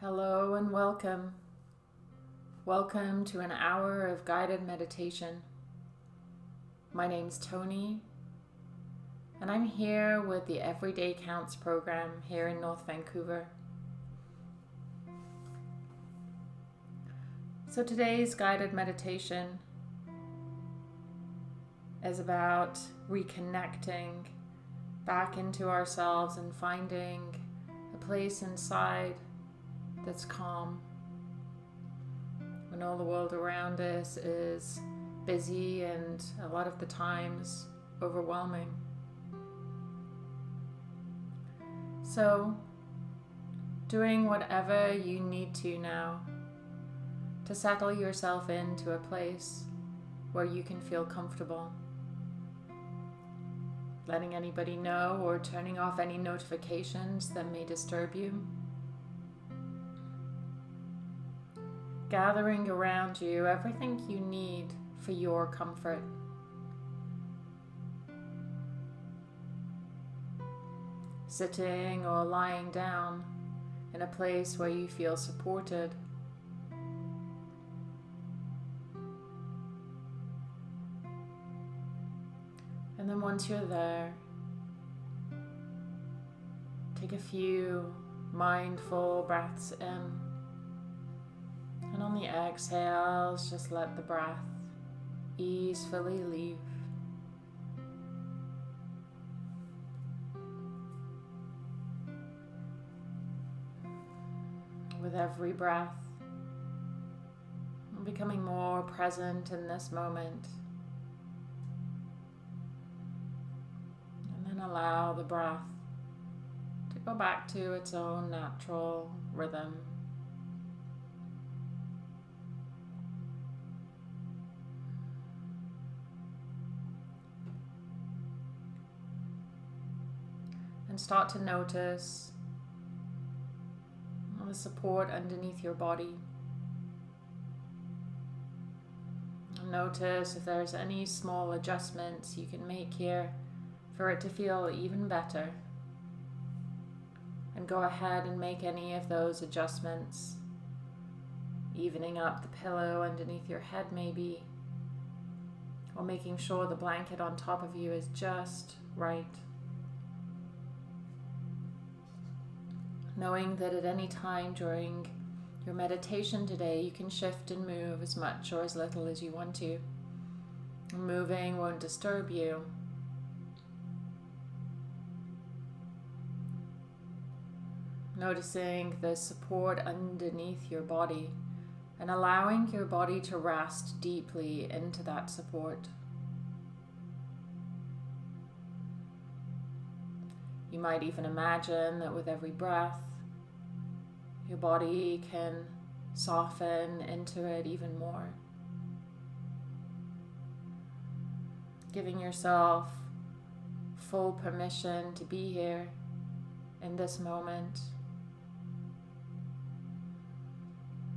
Hello and welcome. Welcome to an hour of guided meditation. My name's Tony, and I'm here with the Everyday Counts program here in North Vancouver. So today's guided meditation is about reconnecting back into ourselves and finding a place inside that's calm when all the world around us is busy and a lot of the times overwhelming. So, doing whatever you need to now to settle yourself into a place where you can feel comfortable. Letting anybody know or turning off any notifications that may disturb you. Gathering around you everything you need for your comfort. Sitting or lying down in a place where you feel supported. And then once you're there, take a few mindful breaths in. And on the exhales, just let the breath easily leave. With every breath, becoming more present in this moment. And then allow the breath to go back to its own natural rhythm. Start to notice the support underneath your body. Notice if there's any small adjustments you can make here for it to feel even better. And go ahead and make any of those adjustments, evening up the pillow underneath your head, maybe, or making sure the blanket on top of you is just right. Knowing that at any time during your meditation today, you can shift and move as much or as little as you want to. Moving won't disturb you. Noticing the support underneath your body and allowing your body to rest deeply into that support. You might even imagine that with every breath, your body can soften into it even more. Giving yourself full permission to be here in this moment.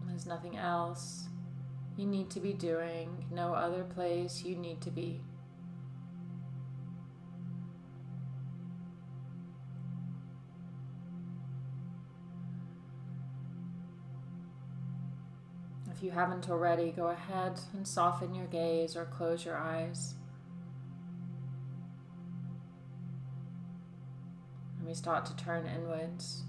There's nothing else you need to be doing, no other place you need to be. If you haven't already, go ahead and soften your gaze or close your eyes. And we start to turn inwards,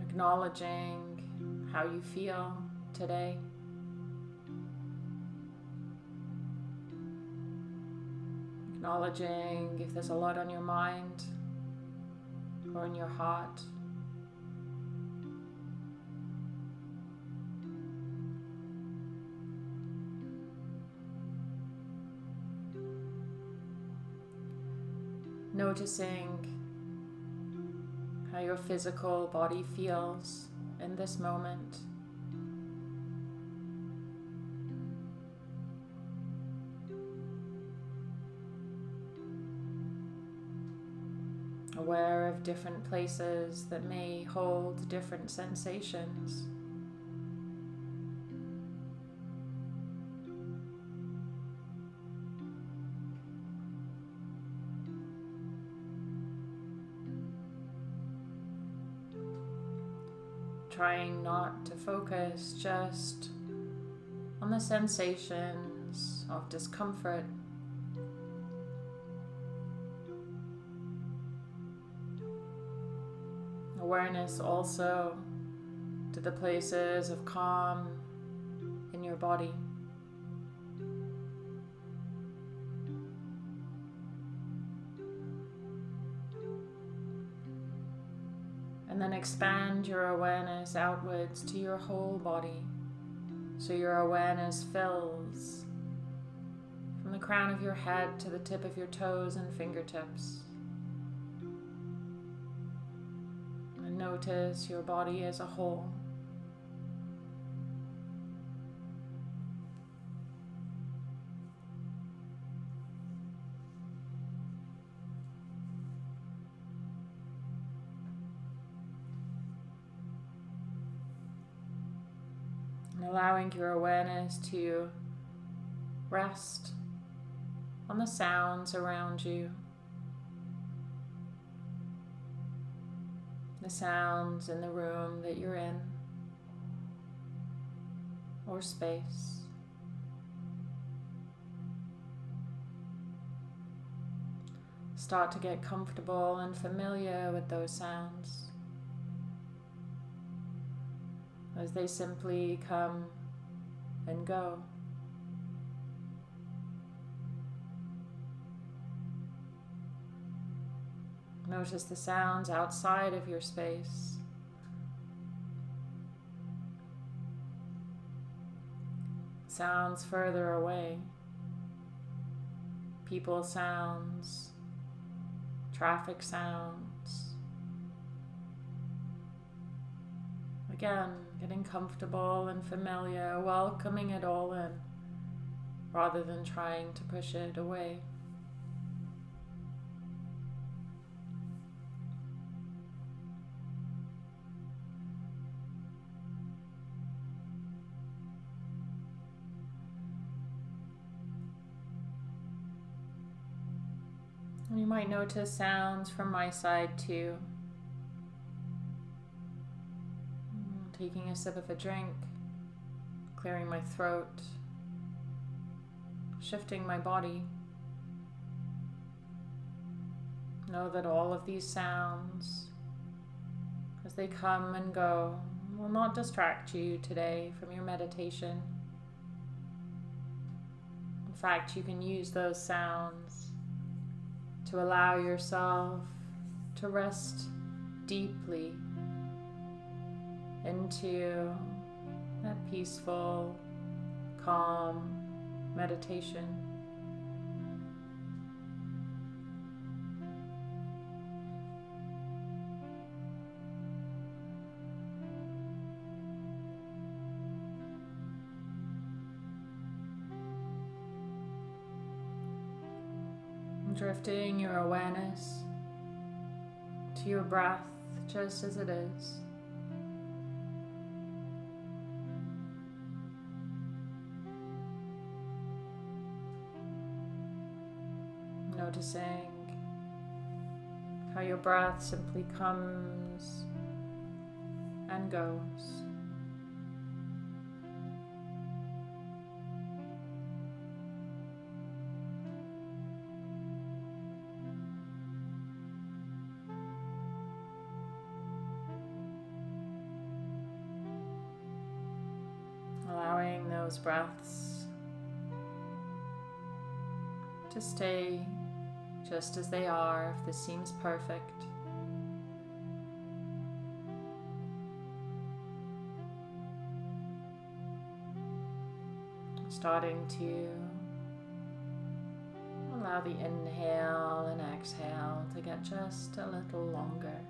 acknowledging how you feel today. Acknowledging if there's a lot on your mind or in your heart. Noticing how your physical body feels in this moment. Aware of different places that may hold different sensations. Trying not to focus just on the sensations of discomfort. Awareness also to the places of calm in your body. Expand your awareness outwards to your whole body. So your awareness fills from the crown of your head to the tip of your toes and fingertips. And notice your body as a whole. Allowing your awareness to rest on the sounds around you. The sounds in the room that you're in or space. Start to get comfortable and familiar with those sounds. As they simply come and go. Notice the sounds outside of your space. Sounds further away. People sounds, traffic sounds. Again, getting comfortable and familiar, welcoming it all in rather than trying to push it away. You might notice sounds from my side too. Taking a sip of a drink, clearing my throat, shifting my body. Know that all of these sounds, as they come and go, will not distract you today from your meditation. In fact, you can use those sounds to allow yourself to rest deeply into that peaceful, calm meditation. Drifting your awareness to your breath just as it is. Noticing how your breath simply comes and goes. Just as they are, if this seems perfect. Starting to allow the inhale and exhale to get just a little longer.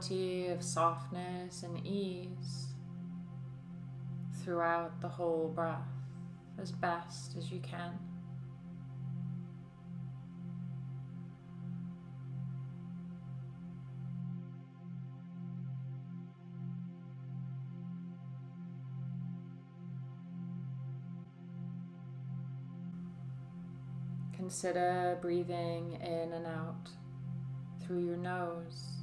Quality of softness and ease throughout the whole breath as best as you can. Consider breathing in and out through your nose.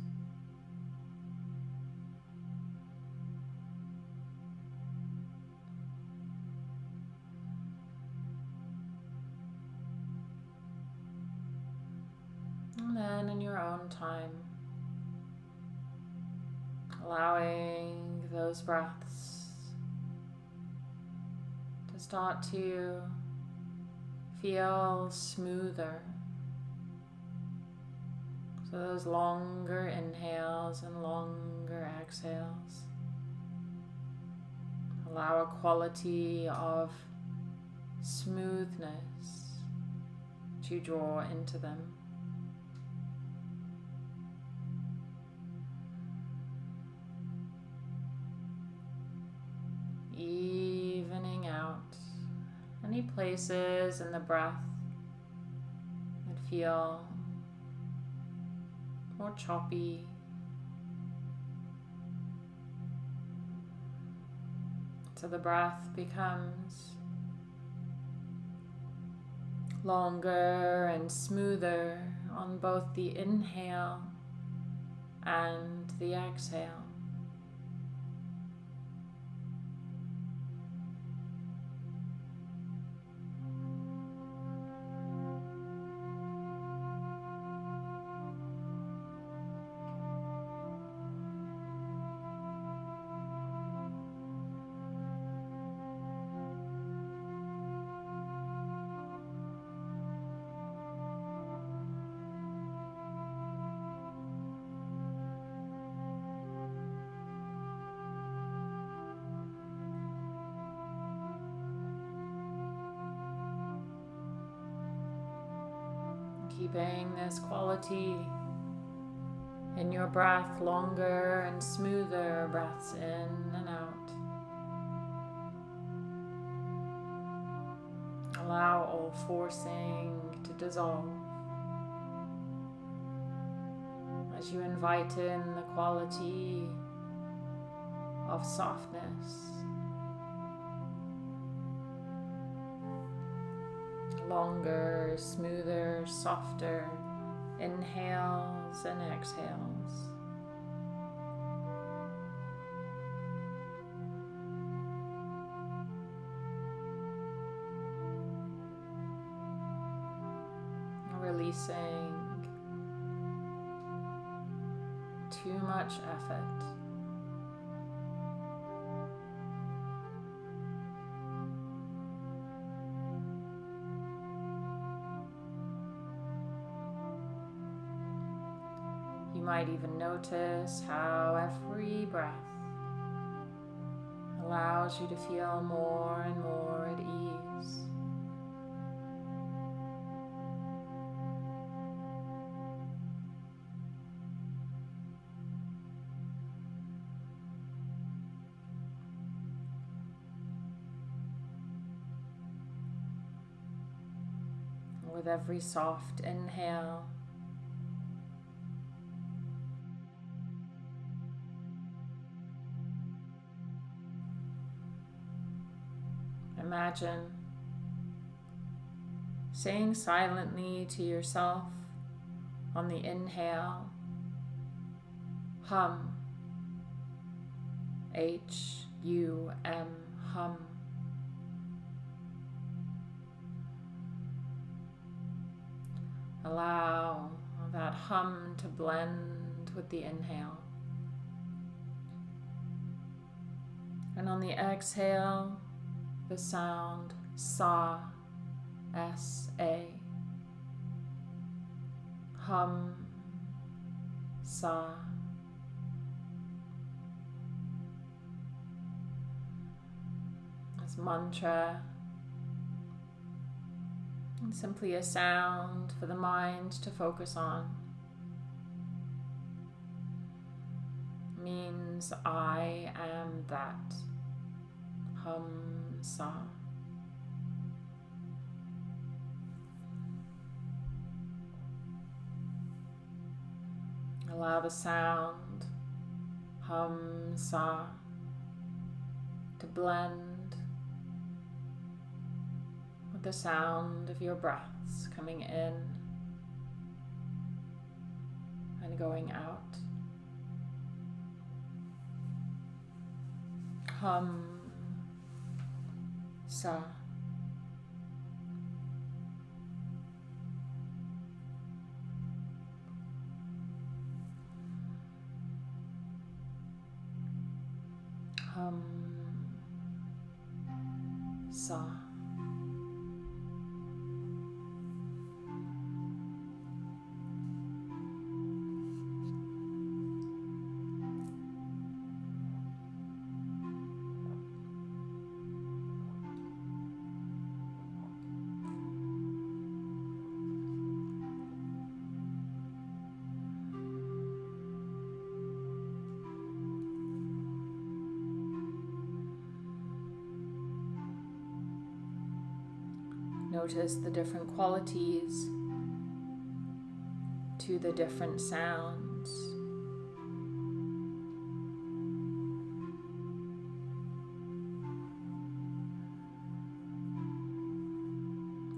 Breaths to start to feel smoother. So those longer inhales and longer exhales allow a quality of smoothness to draw into them. Any places in the breath that feel more choppy. So the breath becomes longer and smoother on both the inhale and the exhale. Quality in your breath longer and smoother breaths in and out. Allow all forcing to dissolve as you invite in the quality of softness. longer, smoother, softer inhales and exhales. Releasing too much effort. Might even notice how every breath allows you to feel more and more at ease. With every soft inhale, imagine saying silently to yourself on the inhale, hum, H U M, hum. Allow that hum to blend with the inhale. And on the exhale, the sound sa, S A. Hum, sa. This mantra. And simply a sound for the mind to focus on. means I am that. Hum Sa. Allow the sound, hum sa, to blend with the sound of your breaths coming in and going out. Hum sa. Hum Notice the different qualities to the different sounds.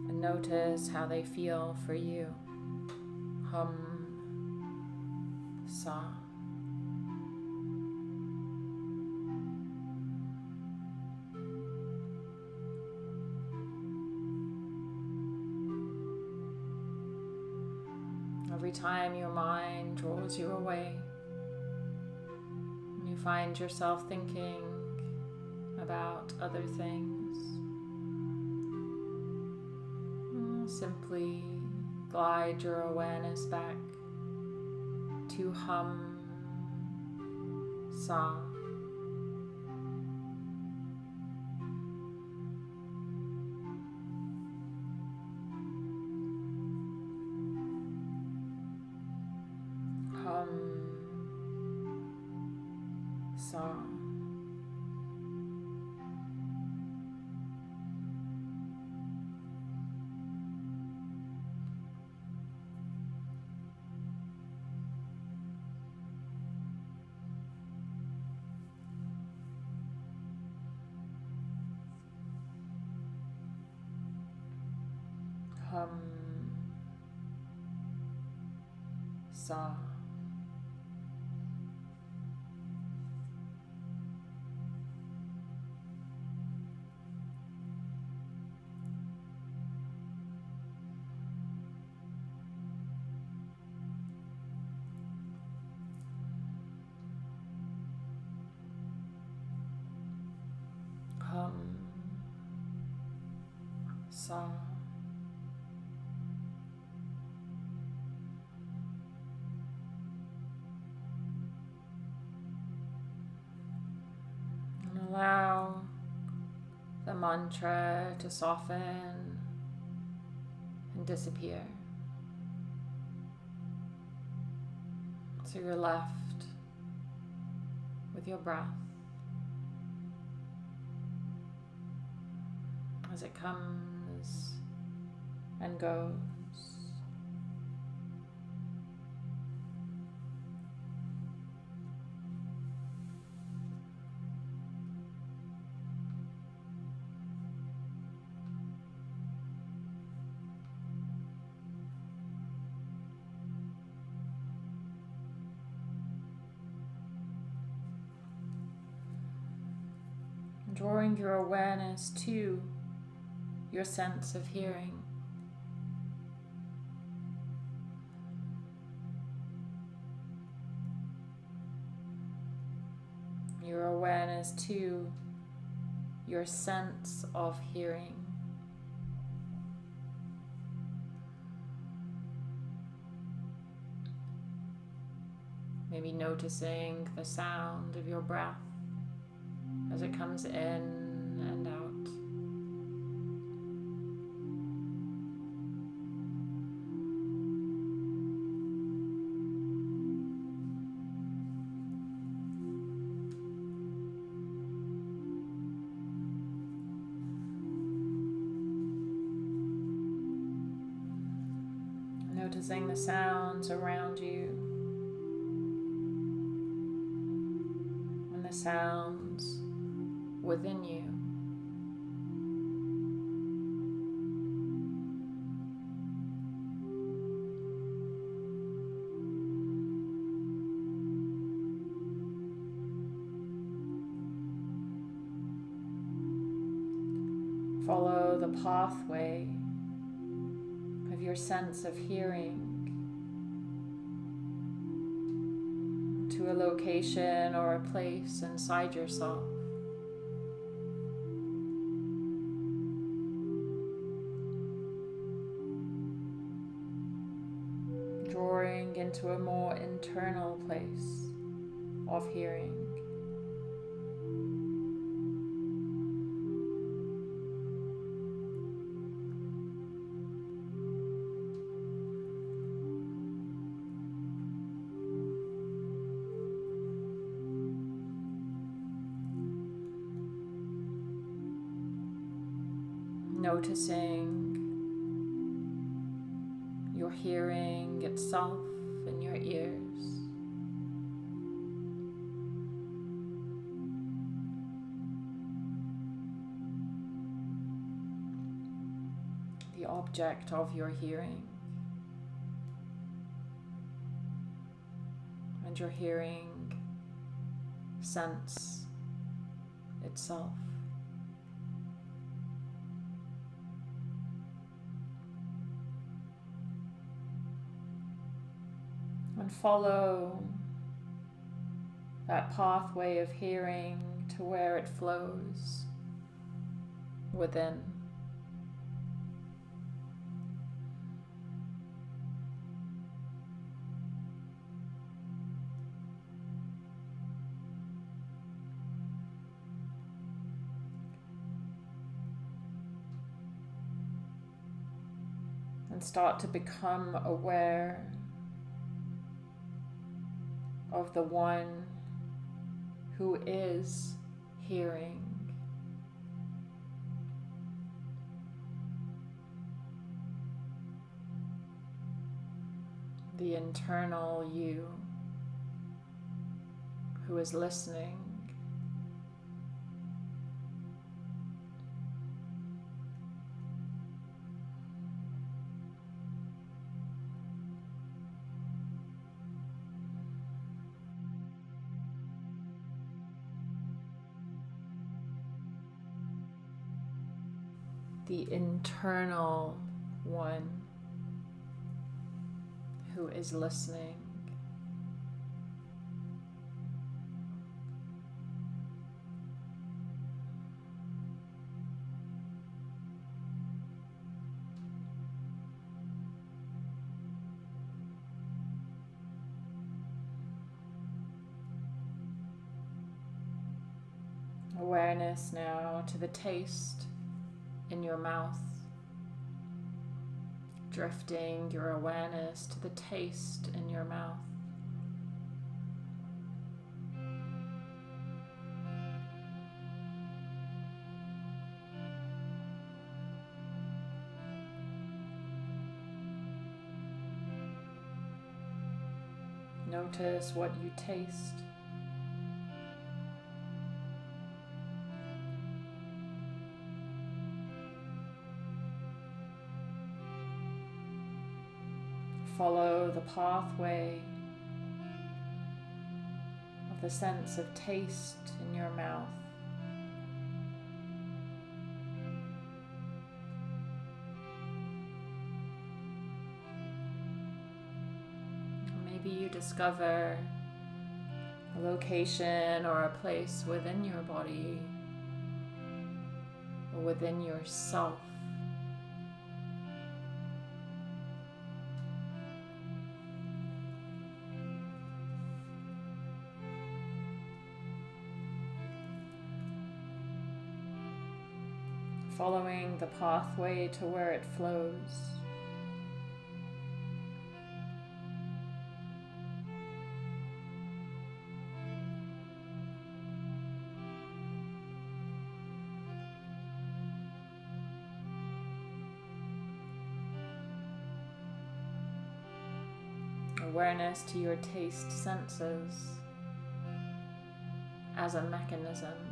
And notice how they feel for you. Hum, sa. Every time your mind draws you away, you find yourself thinking about other things, mm, simply glide your awareness back to hum sa. Sa. Hum sa. Allow the mantra to soften and disappear. So you're left with your breath as it comes and goes. Your awareness to your sense of hearing. Your awareness to your sense of hearing. Maybe noticing the sound of your breath as it comes in and Follow the pathway of your sense of hearing to a location or a place inside yourself. Noticing your hearing itself in your ears. The object of your hearing. And your hearing sense itself. And follow that pathway of hearing to where it flows within. And start to become aware of the one who is hearing. The internal you who is listening. Internal one who is listening. Awareness now to the taste in your mouth, drifting your awareness to the taste in your mouth. Notice what you taste. Follow the pathway of the sense of taste in your mouth. Maybe you discover a location or a place within your body or within yourself following the pathway to where it flows. awareness to your taste senses as a mechanism.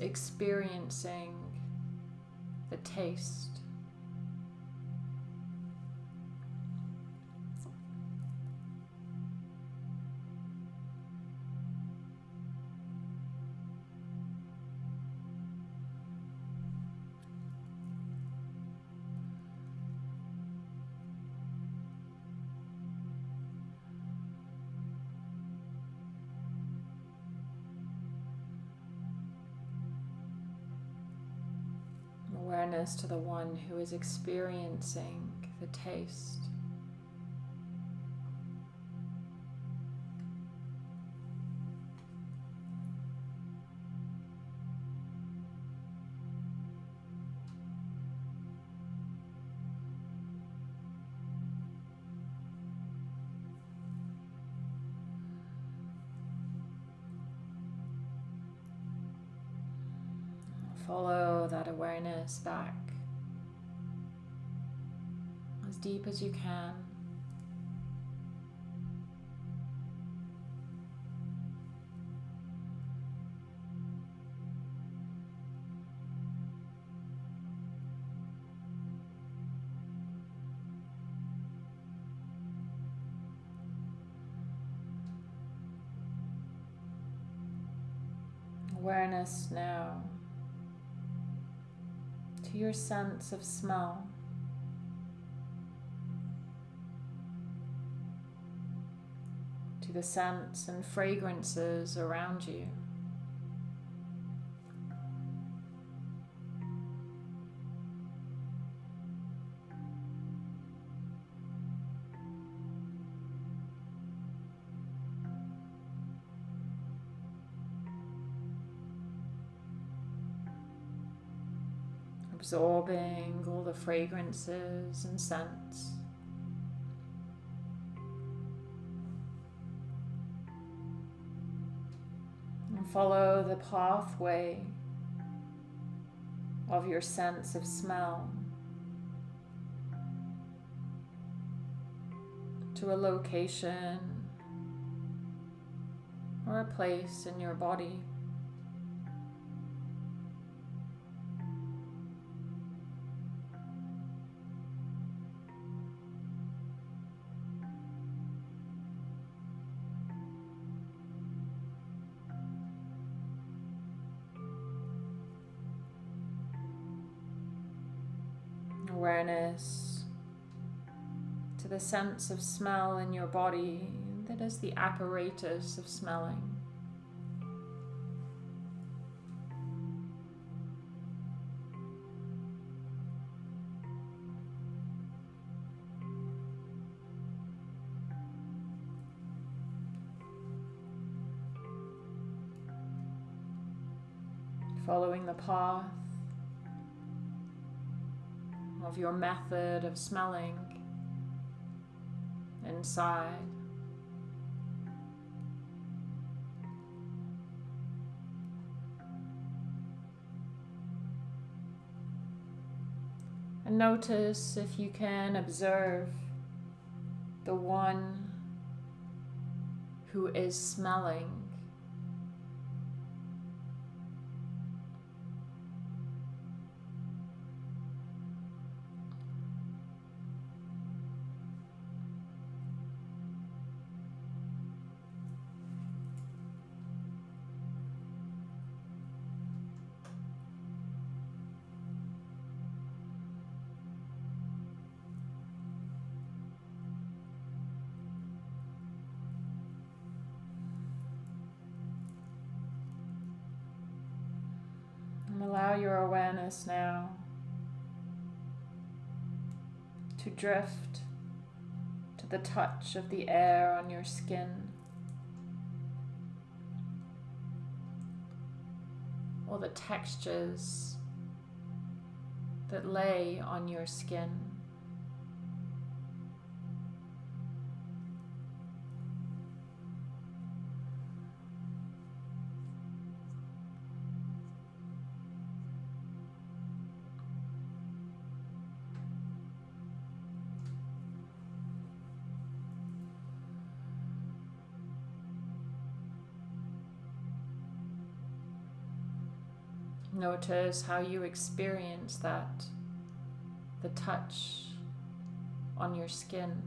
Experiencing the taste. Awareness to the one who is experiencing the taste. As you can. Awareness now to your sense of smell. To the scents and fragrances around you. absorbing all the fragrances and scents. Follow the pathway of your sense of smell to a location or a place in your body. Sense of smell in your body that is the apparatus of smelling. Following the path of your method of smelling inside. And notice if you can observe the one who is smelling your awareness now to drift to the touch of the air on your skin. Or the textures that lay on your skin. Notice how you experience that, the touch on your skin.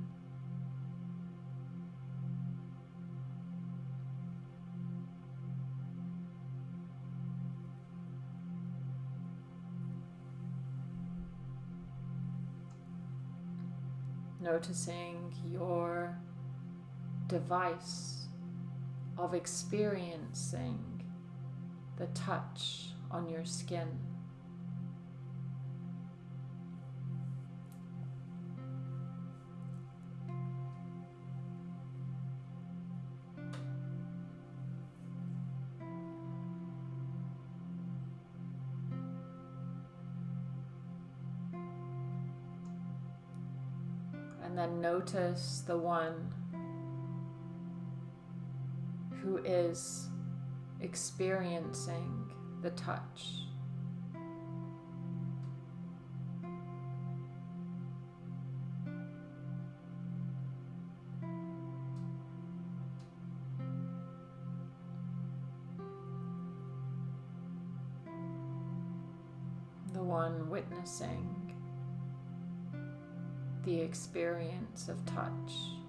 Noticing your device of experiencing the touch on your skin. And then notice the one who is experiencing the touch. The one witnessing the experience of touch.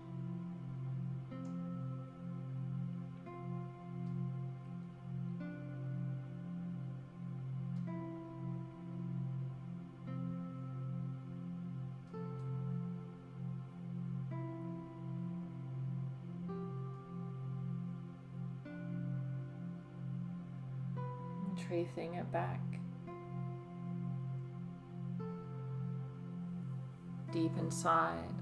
It back deep inside.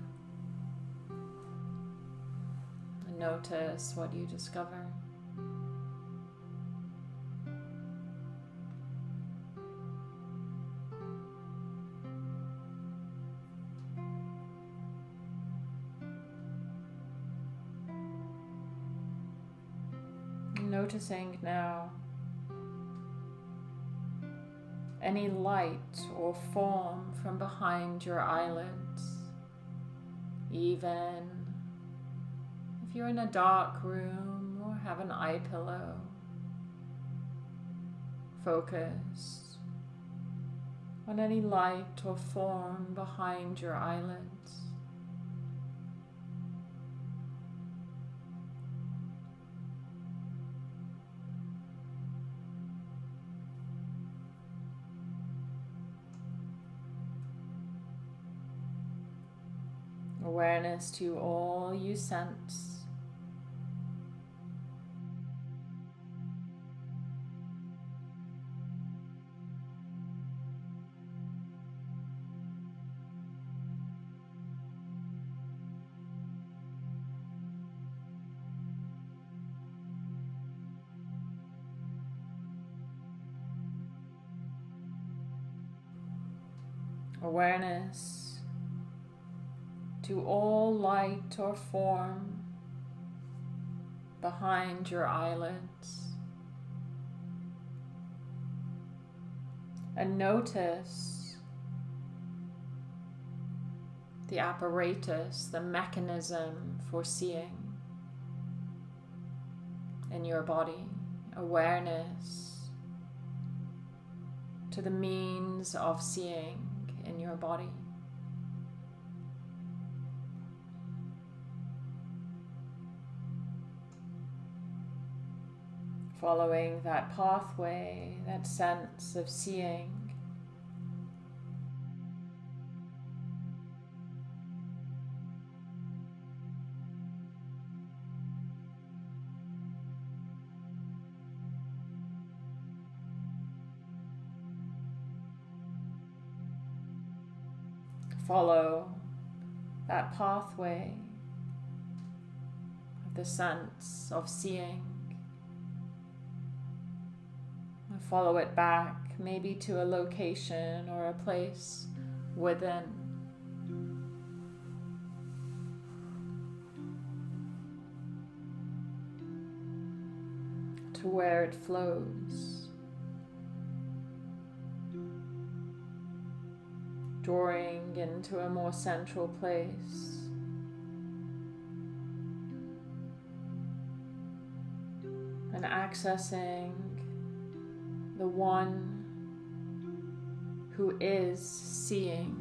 And notice what you discover. Noticing now any light or form from behind your eyelids, even if you're in a dark room or have an eye pillow. Focus on any light or form behind your eyelids. Awareness to all you sense. Or form behind your eyelids. And notice the apparatus, the mechanism for seeing in your body, awareness to the means of seeing in your body. following that pathway, that sense of seeing. follow that pathway of the sense of seeing. Follow it back, maybe to a location or a place within. To where it flows. Drawing into a more central place. And accessing the one who is seeing.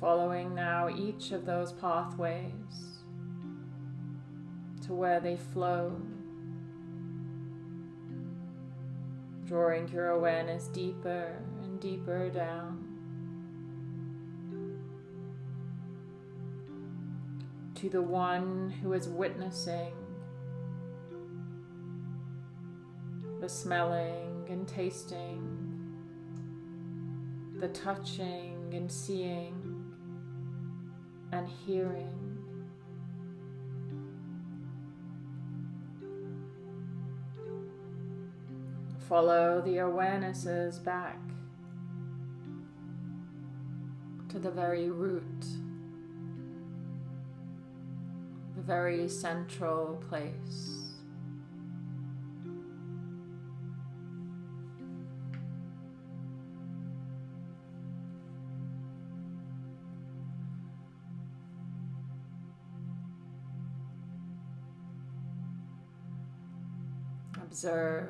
Following now each of those pathways to where they flow drawing your awareness deeper and deeper down. To the one who is witnessing the smelling and tasting, the touching and seeing and hearing. Follow the awarenesses back to the very root, the very central place. Observe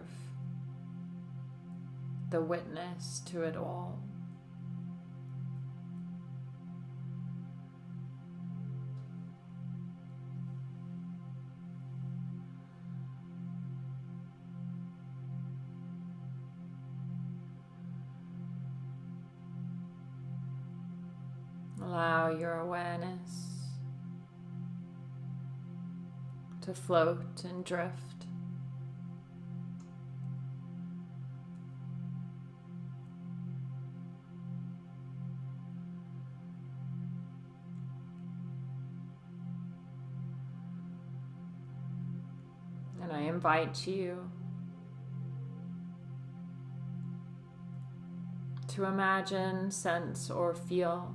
the witness to it all. Allow your awareness to float and drift. Invite you to imagine, sense, or feel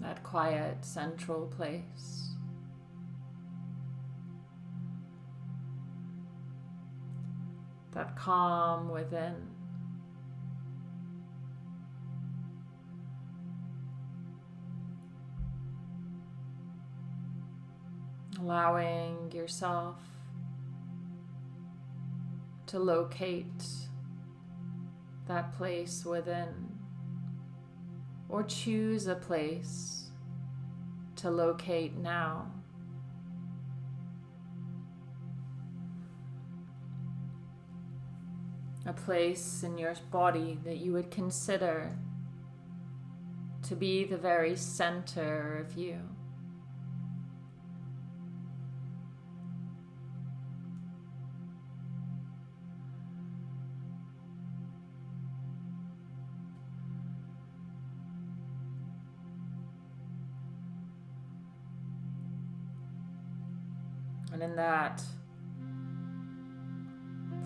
that quiet central place. That calm within. Allowing yourself to locate that place within or choose a place to locate now. A place in your body that you would consider to be the very center of you. And in that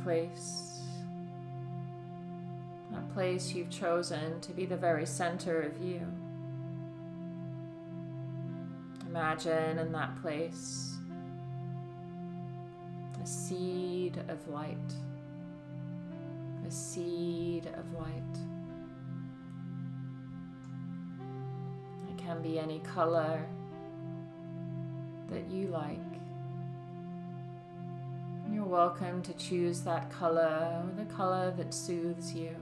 place, that place you've chosen to be the very center of you, imagine in that place a seed of light, a seed of light. It can be any color that you like welcome to choose that color the color that soothes you.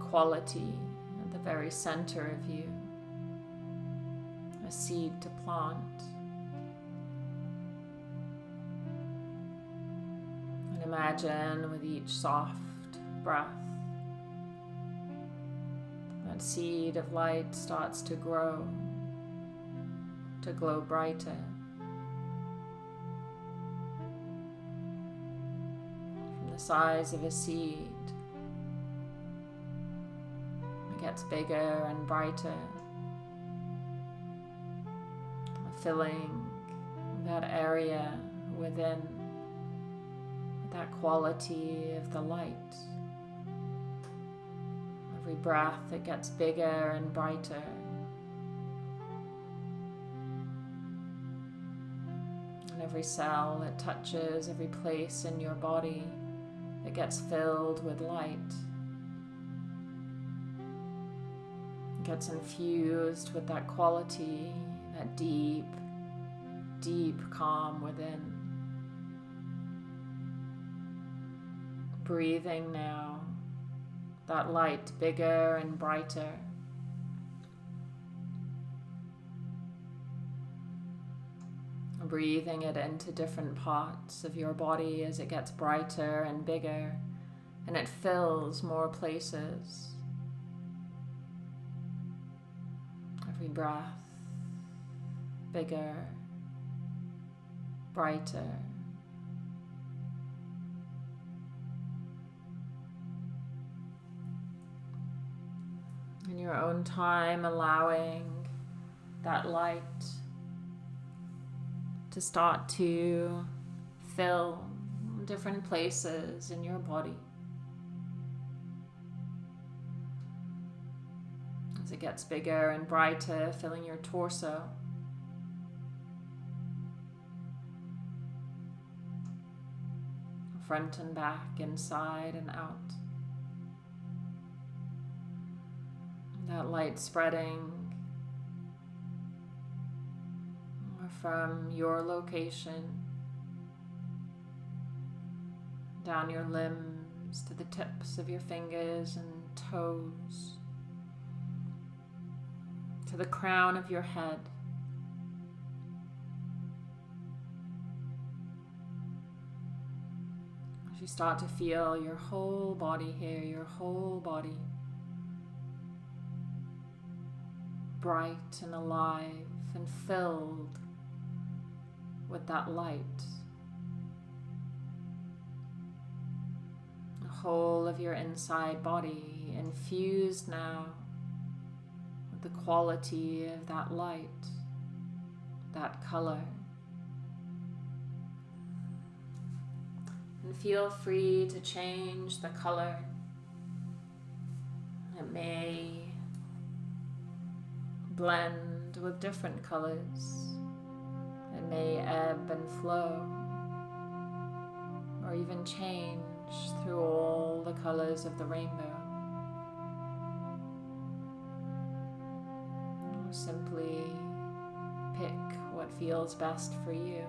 Quality at the very center of you. A seed to plant. And Imagine with each soft breath that seed of light starts to grow, to glow brighter. Size of a seed, it gets bigger and brighter, filling that area within that quality of the light. Every breath it gets bigger and brighter. And every cell it touches, every place in your body, it gets filled with light. It gets infused with that quality, that deep, deep calm within. Breathing now, that light bigger and brighter. Breathing it into different parts of your body as it gets brighter and bigger and it fills more places. Every breath bigger, brighter. In your own time, allowing that light to start to fill different places in your body. As it gets bigger and brighter, filling your torso. front and back, inside and out. That light spreading from your location down your limbs to the tips of your fingers and toes to the crown of your head. As you start to feel your whole body here, your whole body bright and alive and filled with that light. The whole of your inside body infused now with the quality of that light, that color. And feel free to change the color. It may blend with different colors. May ebb and flow, or even change through all the colors of the rainbow. Simply pick what feels best for you.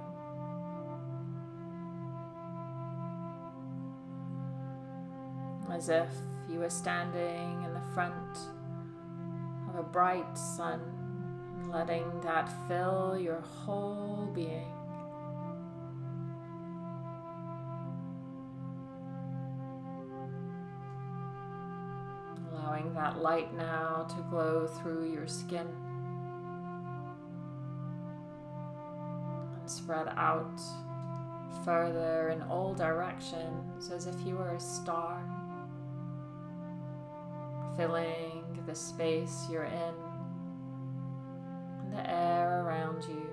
as if you were standing in the front of a bright sun, letting that fill your whole being. Allowing that light now to glow through your skin. And spread out further in all directions as if you were a star. Filling the space you're in the air around you.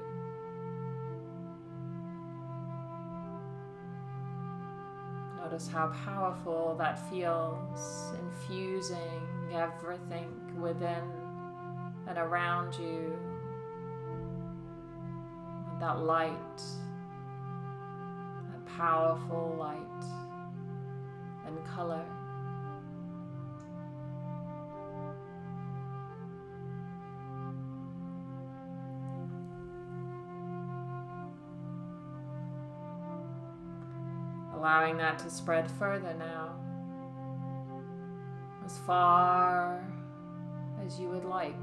Notice how powerful that feels, infusing everything within and around you with that light, that powerful light and color. allowing that to spread further now, as far as you would like.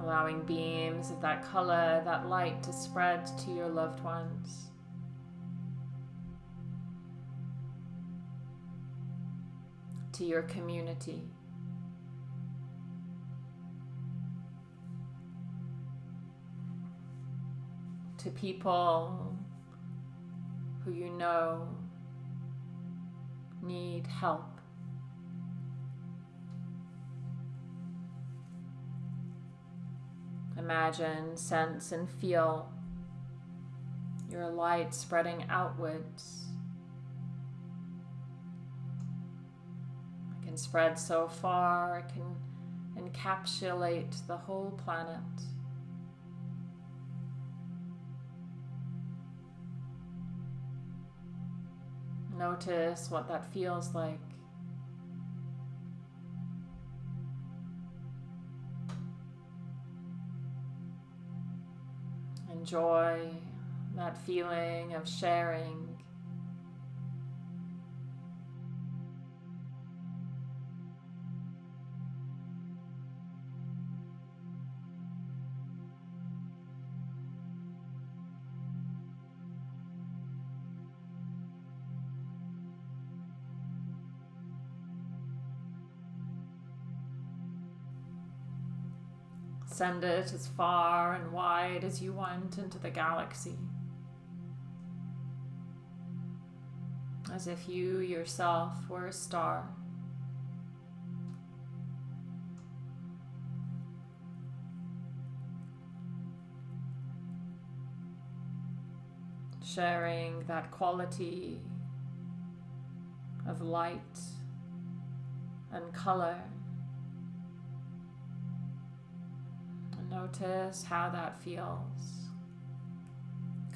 Allowing beams of that color, that light to spread to your loved ones. To your community. to people who you know need help. Imagine, sense, and feel your light spreading outwards. It can spread so far, it can encapsulate the whole planet. Notice what that feels like. Enjoy that feeling of sharing. Send it as far and wide as you want into the galaxy. As if you yourself were a star. Sharing that quality of light and color Notice how that feels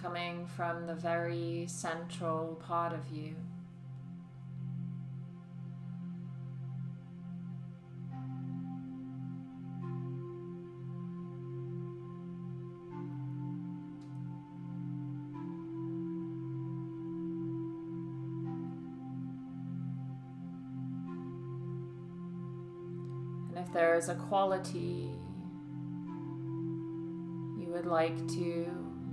coming from the very central part of you. And if there is a quality would like to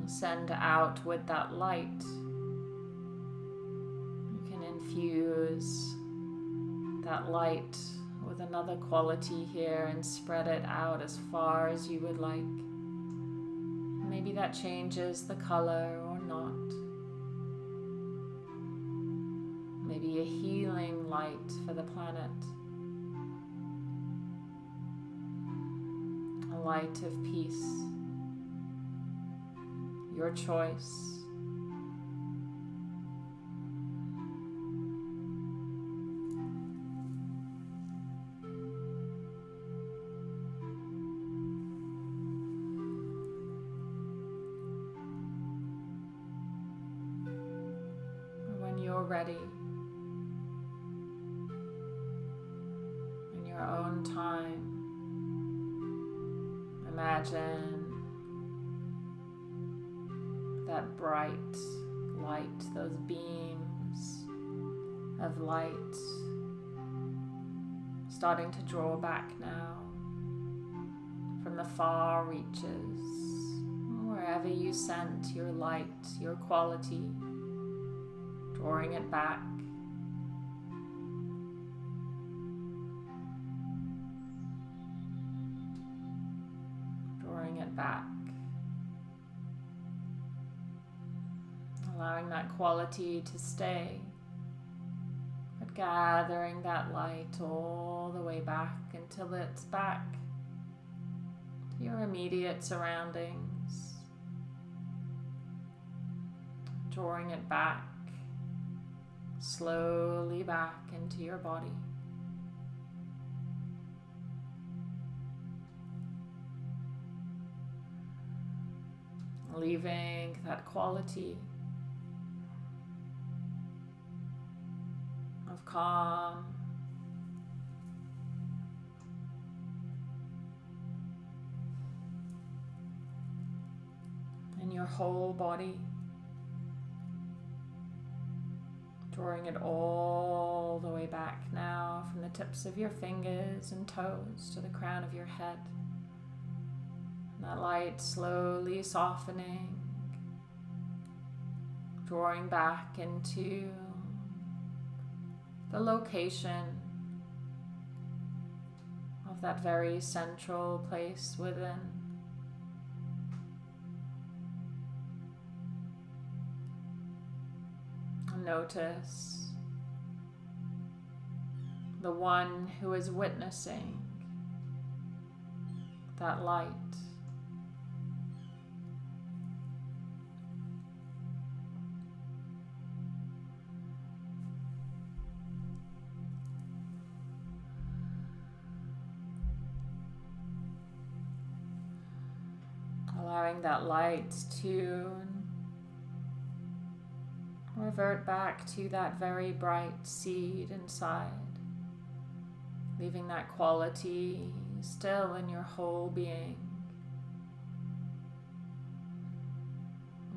send out with that light. You can infuse that light with another quality here and spread it out as far as you would like. Maybe that changes the color or not. Maybe a healing light for the planet. A light of peace your choice. When you're ready, in your own time, imagine bright light, those beams of light starting to draw back now from the far reaches, wherever you sent your light, your quality, drawing it back. Quality to stay, but gathering that light all the way back until it's back to your immediate surroundings, drawing it back slowly back into your body. Leaving that quality of calm. In your whole body, drawing it all the way back now from the tips of your fingers and toes to the crown of your head. And that light slowly softening, drawing back into the location of that very central place within. Notice the one who is witnessing that light. That light to revert back to that very bright seed inside, leaving that quality still in your whole being.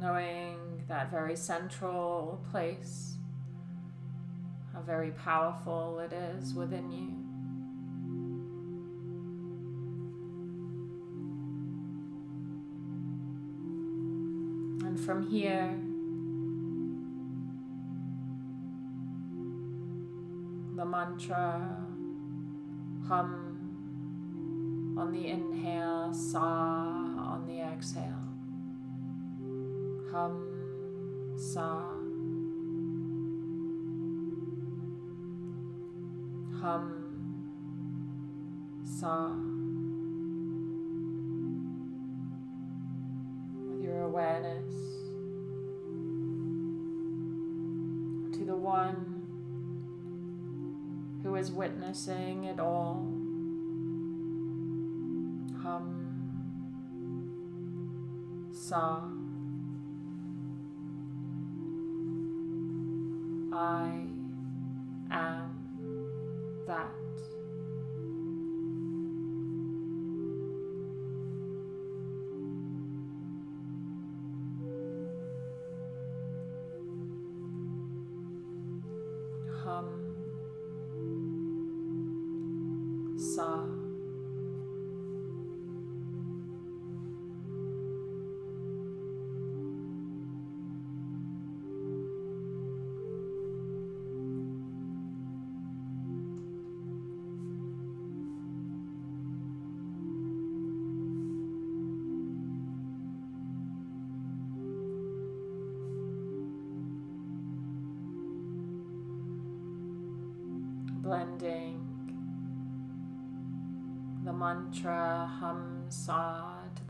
Knowing that very central place, how very powerful it is within you. From here, the mantra hum on the inhale, sa on the exhale. Hum, sa. Hum, sa. Witnessing it all. Hum, Sa. I am that.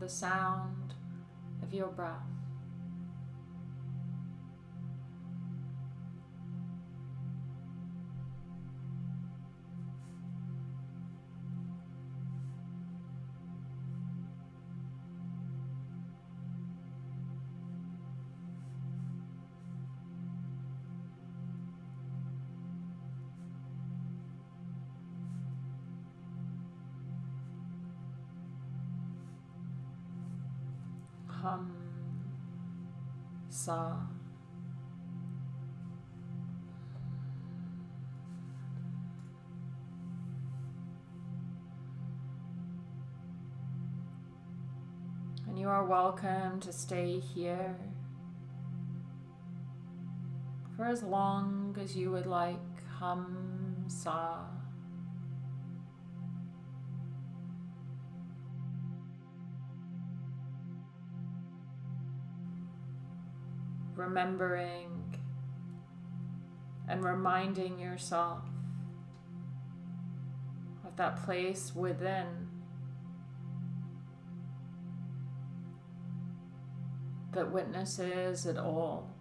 Sound of your breath. Sa. And you are welcome to stay here for as long as you would like. Hum, sa. Remembering and reminding yourself of that place within that witnesses it all.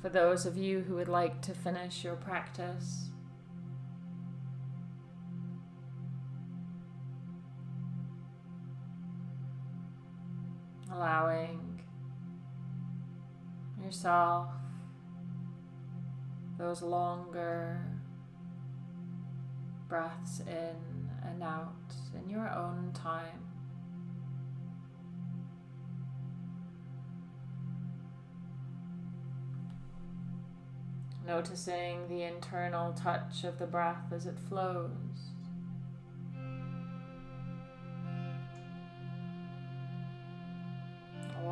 For those of you who would like to finish your practice, allowing yourself those longer breaths in and out in your own time. Noticing the internal touch of the breath as it flows.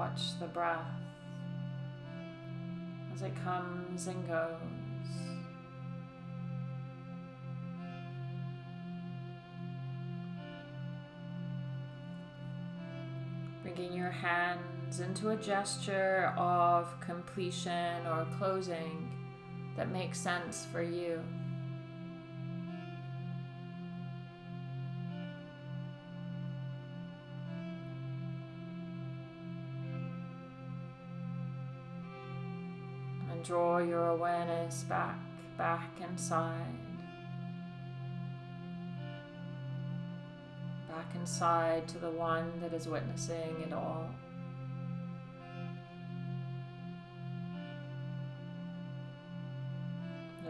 Watch the breath as it comes and goes. Bringing your hands into a gesture of completion or closing that makes sense for you. Draw your awareness back, back inside. Back inside to the one that is witnessing it all.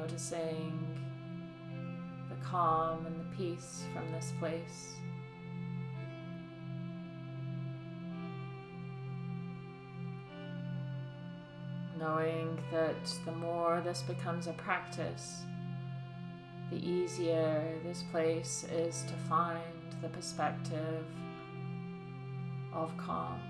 noticing the calm and the peace from this place. Knowing that the more this becomes a practice, the easier this place is to find the perspective of calm.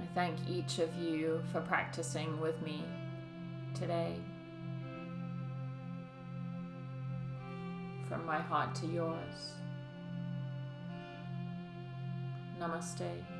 I thank each of you for practicing with me today. From my heart to yours. Namaste.